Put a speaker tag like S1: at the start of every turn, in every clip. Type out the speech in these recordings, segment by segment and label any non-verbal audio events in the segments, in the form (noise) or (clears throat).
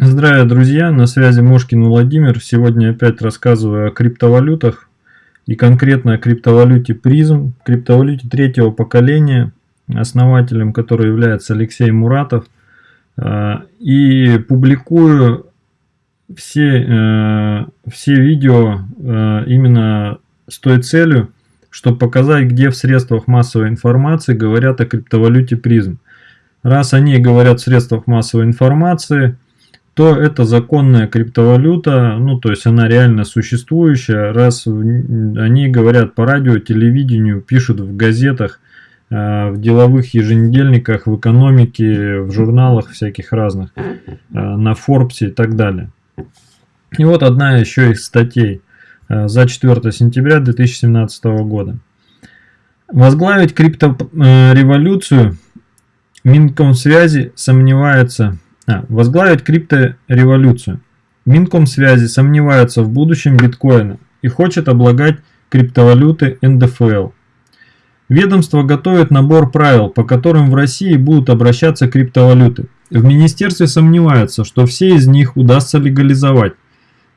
S1: Здравия, друзья! На связи Мошкин Владимир. Сегодня опять рассказываю о криптовалютах и конкретно о криптовалюте призм, криптовалюте третьего поколения, основателем которой является Алексей Муратов. А, и публикую все, э, все видео э, именно с той целью, чтобы показать, где в средствах массовой информации говорят о криптовалюте призм. Раз они говорят в средствах массовой информации – то это законная криптовалюта, ну то есть она реально существующая, раз они говорят по радио, телевидению, пишут в газетах, э, в деловых еженедельниках, в экономике, в журналах всяких разных, э, на Forbes и так далее. И вот одна еще из статей э, за 4 сентября 2017 года. Возглавить криптореволюцию Минкомсвязи сомневается а, возглавить криптореволюцию. Минкомсвязи сомневается в будущем биткоина и хочет облагать криптовалюты НДФЛ. Ведомство готовит набор правил, по которым в России будут обращаться криптовалюты. В министерстве сомневаются, что все из них удастся легализовать.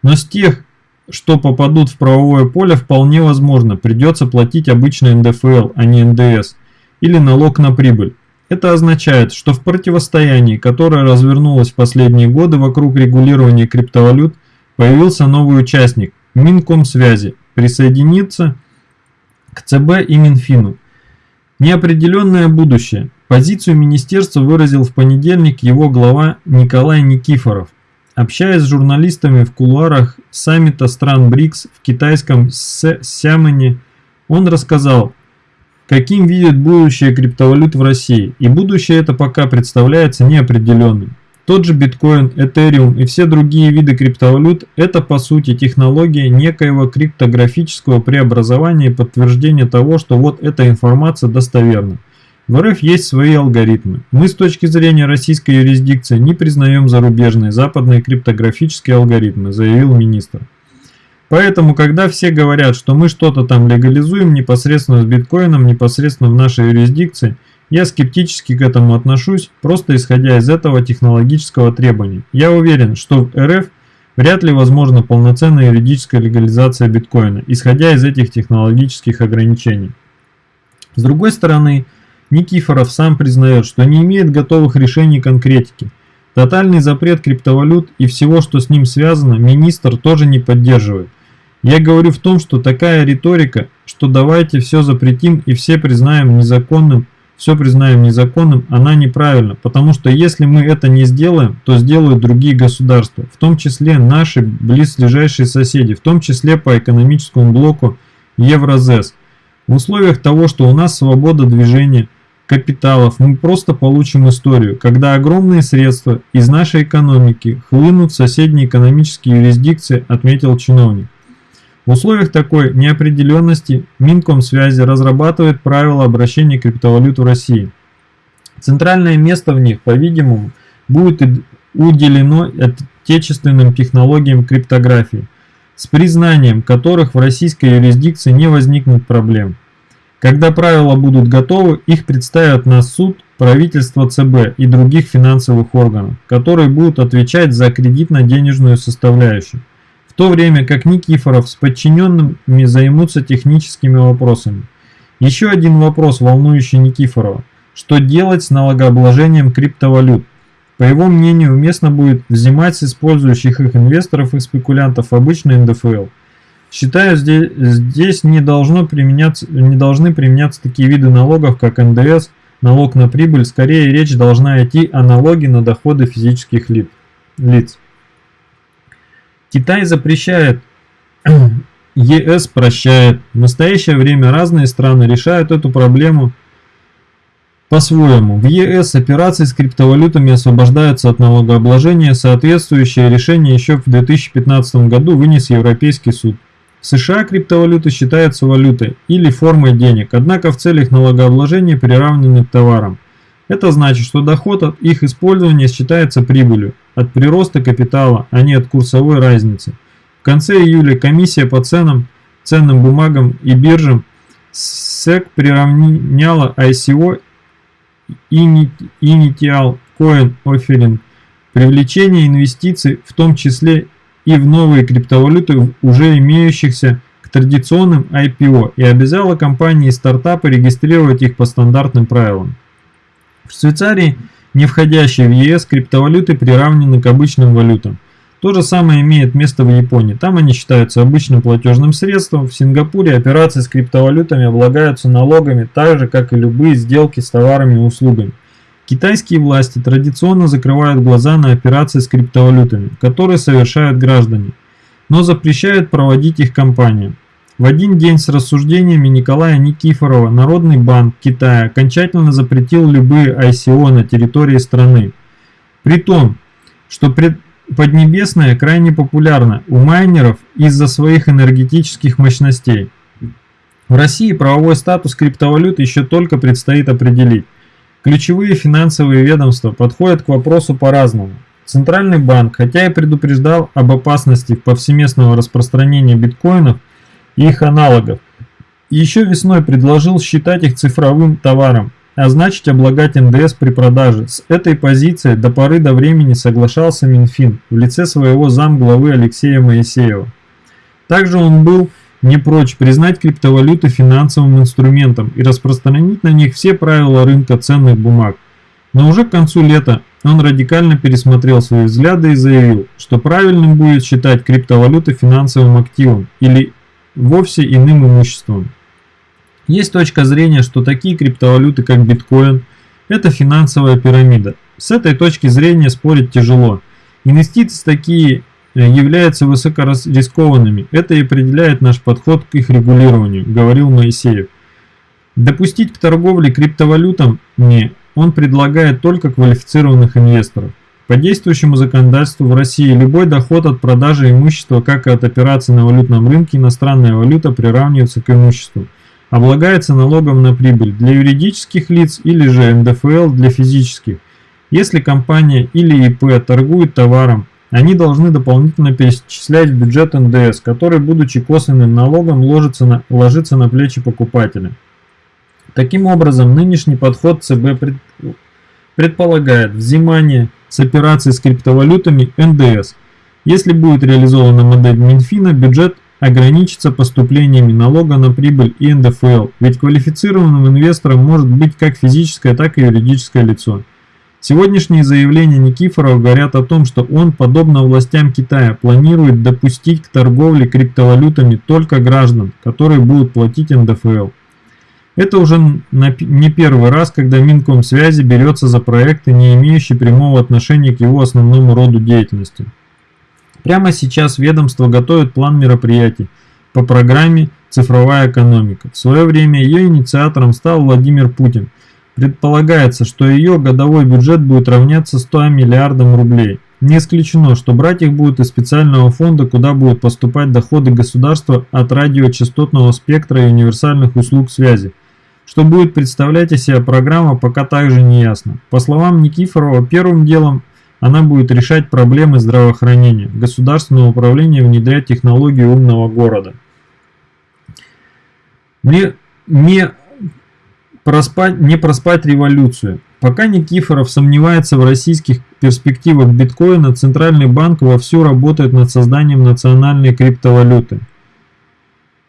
S1: Но с тех, что попадут в правовое поле, вполне возможно, придется платить обычный НДФЛ, а не НДС, или налог на прибыль. Это означает, что в противостоянии, которое развернулось в последние годы вокруг регулирования криптовалют, появился новый участник – Минкомсвязи, присоединиться к ЦБ и Минфину. Неопределенное будущее. Позицию министерства выразил в понедельник его глава Николай Никифоров. Общаясь с журналистами в кулуарах саммита стран БРИКС в китайском Сямэне, он рассказал, каким видит будущее криптовалют в России, и будущее это пока представляется неопределенным. Тот же биткоин, этериум и все другие виды криптовалют – это по сути технология некоего криптографического преобразования и подтверждения того, что вот эта информация достоверна. В РФ есть свои алгоритмы. Мы с точки зрения российской юрисдикции не признаем зарубежные западные криптографические алгоритмы, заявил министр. Поэтому, когда все говорят, что мы что-то там легализуем непосредственно с биткоином, непосредственно в нашей юрисдикции, я скептически к этому отношусь, просто исходя из этого технологического требования. Я уверен, что в РФ вряд ли возможна полноценная юридическая легализация биткоина, исходя из этих технологических ограничений. С другой стороны, Никифоров сам признает, что не имеет готовых решений конкретики. Тотальный запрет криптовалют и всего, что с ним связано, министр тоже не поддерживает. Я говорю в том, что такая риторика, что давайте все запретим и все признаем незаконным, все признаем незаконным, она неправильна, потому что если мы это не сделаем, то сделают другие государства, в том числе наши близлежащие соседи, в том числе по экономическому блоку Евразес. В условиях того, что у нас свобода движения капиталов, мы просто получим историю, когда огромные средства из нашей экономики хлынут в соседние экономические юрисдикции, отметил чиновник. В условиях такой неопределенности Минкомсвязи разрабатывает правила обращения криптовалют в России. Центральное место в них, по-видимому, будет уделено отечественным технологиям криптографии, с признанием которых в российской юрисдикции не возникнет проблем. Когда правила будут готовы, их представят на суд правительство ЦБ и других финансовых органов, которые будут отвечать за кредитно-денежную составляющую в то время как Никифоров с подчиненными займутся техническими вопросами. Еще один вопрос, волнующий Никифорова. Что делать с налогообложением криптовалют? По его мнению, уместно будет взимать с использующих их инвесторов и спекулянтов обычный НДФЛ. Считаю, здесь, здесь не, должно применяться, не должны применяться такие виды налогов, как НДС, налог на прибыль. Скорее речь должна идти о налоге на доходы физических лиц. Китай запрещает, (clears throat) ЕС прощает. В настоящее время разные страны решают эту проблему по-своему. В ЕС операции с криптовалютами освобождаются от налогообложения. Соответствующее решение еще в 2015 году вынес Европейский суд. В США криптовалюта считается валютой или формой денег, однако в целях налогообложения приравнены к товарам. Это значит, что доход от их использования считается прибылью от прироста капитала, а не от курсовой разницы. В конце июля комиссия по ценам, ценным бумагам и биржам SEC приравняла ICO Initial Coin Offering привлечение инвестиций, в том числе и в новые криптовалюты, уже имеющихся к традиционным IPO, и обязала компании и стартапы регистрировать их по стандартным правилам. В Швейцарии, не входящие в ЕС, криптовалюты приравнены к обычным валютам. То же самое имеет место в Японии. Там они считаются обычным платежным средством. В Сингапуре операции с криптовалютами облагаются налогами так же, как и любые сделки с товарами и услугами. Китайские власти традиционно закрывают глаза на операции с криптовалютами, которые совершают граждане, но запрещают проводить их компаниям. В один день с рассуждениями Николая Никифорова Народный банк Китая окончательно запретил любые ICO на территории страны. При том, что Поднебесная крайне популярна у майнеров из-за своих энергетических мощностей. В России правовой статус криптовалют еще только предстоит определить. Ключевые финансовые ведомства подходят к вопросу по-разному. Центральный банк, хотя и предупреждал об опасности повсеместного распространения биткоинов и их аналогов, еще весной предложил считать их цифровым товаром, а значит облагать НДС при продаже. С этой позиции до поры до времени соглашался Минфин в лице своего замглавы Алексея Моисеева. Также он был не прочь признать криптовалюты финансовым инструментом и распространить на них все правила рынка ценных бумаг. Но уже к концу лета он радикально пересмотрел свои взгляды и заявил, что правильным будет считать криптовалюты финансовым активом или вовсе иным имуществом. Есть точка зрения, что такие криптовалюты, как биткоин, это финансовая пирамида. С этой точки зрения спорить тяжело. Инвестиции такие Э, являются высокорискованными. Это и определяет наш подход к их регулированию, говорил Моисеев. Допустить к торговле криптовалютами он предлагает только квалифицированных инвесторов. По действующему законодательству в России любой доход от продажи имущества, как и от операций на валютном рынке, иностранная валюта приравнивается к имуществу. Облагается налогом на прибыль для юридических лиц или же НДФЛ для физических. Если компания или ИП торгует товаром, они должны дополнительно перечислять в бюджет НДС, который, будучи косвенным налогом, ложится на, ложится на плечи покупателя. Таким образом, нынешний подход ЦБ пред, предполагает взимание с операций с криптовалютами НДС. Если будет реализована модель Минфина, бюджет ограничится поступлениями налога на прибыль и НДФЛ, ведь квалифицированным инвестором может быть как физическое, так и юридическое лицо. Сегодняшние заявления Никифорова говорят о том, что он, подобно властям Китая, планирует допустить к торговле криптовалютами только граждан, которые будут платить НДФЛ. Это уже не первый раз, когда Минкомсвязи берется за проекты, не имеющие прямого отношения к его основному роду деятельности. Прямо сейчас ведомство готовит план мероприятий по программе «Цифровая экономика». В свое время ее инициатором стал Владимир Путин – Предполагается, что ее годовой бюджет будет равняться 100 миллиардам рублей. Не исключено, что брать их будет из специального фонда, куда будут поступать доходы государства от радиочастотного спектра и универсальных услуг связи. Что будет представлять из себя программа, пока также не ясно. По словам Никифорова, первым делом она будет решать проблемы здравоохранения, государственного управления внедрять технологии умного города. Мне, мне проспать, не проспать революцию. Пока Никифоров сомневается в российских перспективах биткоина, Центральный банк вовсю работает над созданием национальной криптовалюты.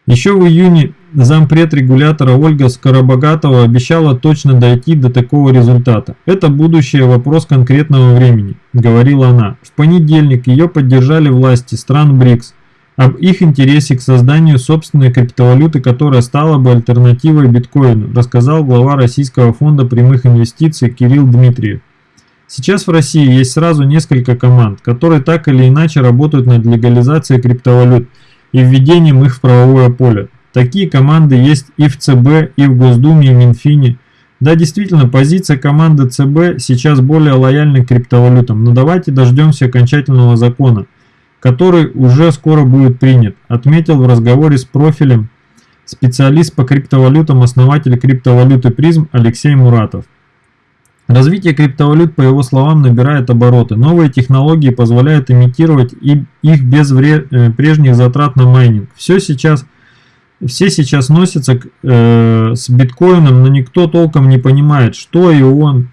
S1: Еще в июне зампред регулятора Ольга Скоробогатова обещала точно дойти до такого результата. Это будущее вопрос конкретного времени, говорила она. В понедельник ее поддержали власти стран БРИКС об их интересе к созданию собственной криптовалюты, которая стала бы альтернативой биткоину, рассказал глава Российского фонда прямых инвестиций Кирилл Дмитриев. Сейчас в России есть сразу несколько команд, которые так или иначе работают над легализацией криптовалют и введением их в правовое поле. Такие команды есть и в ЦБ, и в Госдуме, и в Минфине. Да, действительно, позиция команды ЦБ сейчас более лояльна к криптовалютам, но давайте дождемся окончательного закона – который уже скоро будет принят, отметил в разговоре с профилем специалист по криптовалютам, основатель криптовалюты призм Алексей Муратов. Развитие криптовалют, по его словам, набирает обороты. Новые технологии позволяют имитировать их без э, прежних затрат на майнинг. Все сейчас, все сейчас носятся э, с биткоином, но никто толком не понимает, что и он,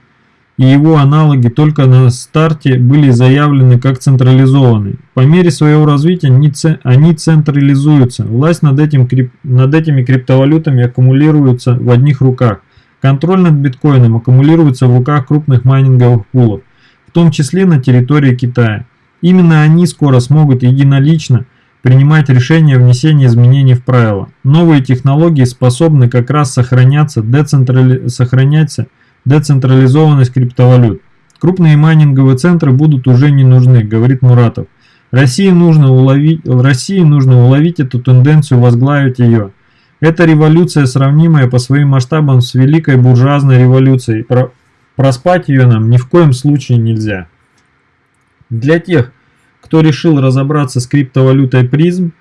S1: и его аналоги только на старте были заявлены как централизованные. По мере своего развития они централизуются. Власть над, этим, над этими криптовалютами аккумулируется в одних руках. Контроль над биткоином аккумулируется в руках крупных майнинговых пулов, в том числе на территории Китая. Именно они скоро смогут единолично принимать решения о внесении изменений в правила. Новые технологии способны как раз сохраняться, децентрали... сохраняться децентрализованность криптовалют. Крупные майнинговые центры будут уже не нужны, говорит Муратов. России нужно уловить, России нужно уловить эту тенденцию, возглавить ее. Это революция, сравнимая по своим масштабам с великой буржуазной революцией. Про... Проспать ее нам ни в коем случае нельзя. Для тех, кто решил разобраться с криптовалютой призм,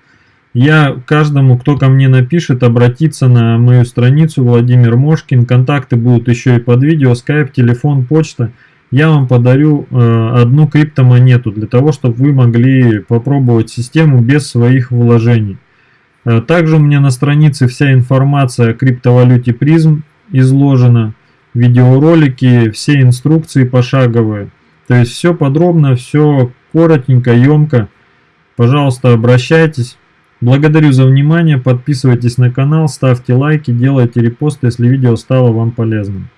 S1: я каждому, кто ко мне напишет, обратиться на мою страницу Владимир Мошкин. Контакты будут еще и под видео, скайп, телефон, почта. Я вам подарю э, одну криптомонету для того, чтобы вы могли попробовать систему без своих вложений. Э, также у меня на странице вся информация о криптовалюте призм изложена. Видеоролики, все инструкции пошаговые. То есть все подробно, все коротенько, емко. Пожалуйста, обращайтесь. Благодарю за внимание, подписывайтесь на канал, ставьте лайки, делайте репосты, если видео стало вам полезным.